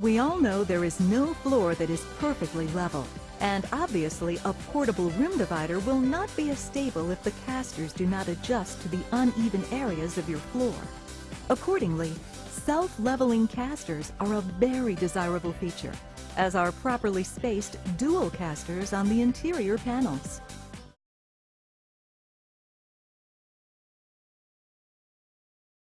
We all know there is no floor that is perfectly level, and obviously a portable room divider will not be as stable if the casters do not adjust to the uneven areas of your floor. Accordingly, self-leveling casters are a very desirable feature, as are properly spaced dual casters on the interior panels.